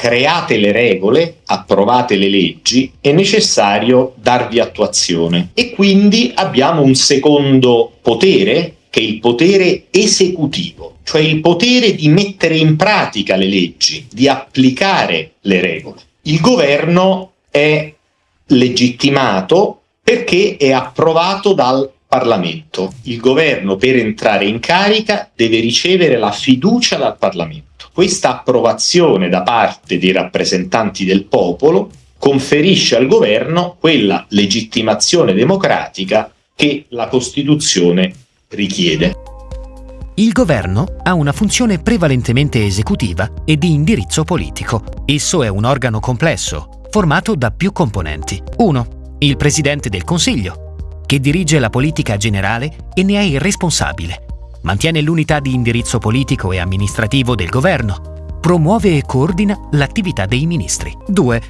create le regole, approvate le leggi, è necessario darvi attuazione. E quindi abbiamo un secondo potere, che è il potere esecutivo, cioè il potere di mettere in pratica le leggi, di applicare le regole. Il governo è legittimato perché è approvato dal Parlamento. Il governo per entrare in carica deve ricevere la fiducia dal Parlamento. Questa approvazione da parte dei rappresentanti del popolo conferisce al governo quella legittimazione democratica che la Costituzione richiede. Il governo ha una funzione prevalentemente esecutiva e di indirizzo politico. Esso è un organo complesso, formato da più componenti. 1. Il Presidente del Consiglio, che dirige la politica generale e ne è il responsabile. Mantiene l'unità di indirizzo politico e amministrativo del governo. Promuove e coordina l'attività dei ministri. 2.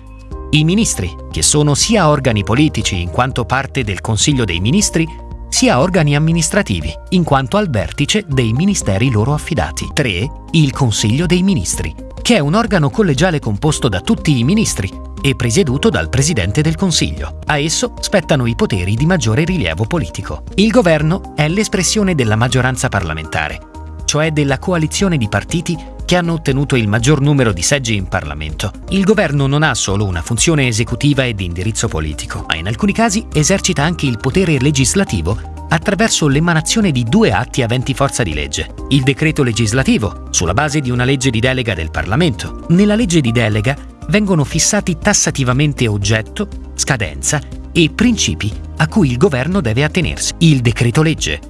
I ministri, che sono sia organi politici in quanto parte del Consiglio dei Ministri, sia organi amministrativi, in quanto al vertice dei ministeri loro affidati. 3. Il Consiglio dei Ministri, che è un organo collegiale composto da tutti i ministri e presieduto dal Presidente del Consiglio. A esso spettano i poteri di maggiore rilievo politico. Il governo è l'espressione della maggioranza parlamentare, cioè della coalizione di partiti che hanno ottenuto il maggior numero di seggi in Parlamento. Il governo non ha solo una funzione esecutiva e di indirizzo politico, ma in alcuni casi esercita anche il potere legislativo attraverso l'emanazione di due atti aventi forza di legge. Il decreto legislativo, sulla base di una legge di delega del Parlamento. Nella legge di delega vengono fissati tassativamente oggetto, scadenza e principi a cui il governo deve attenersi. Il decreto legge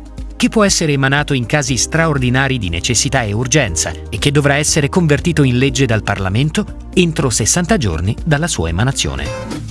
che può essere emanato in casi straordinari di necessità e urgenza e che dovrà essere convertito in legge dal Parlamento entro 60 giorni dalla sua emanazione.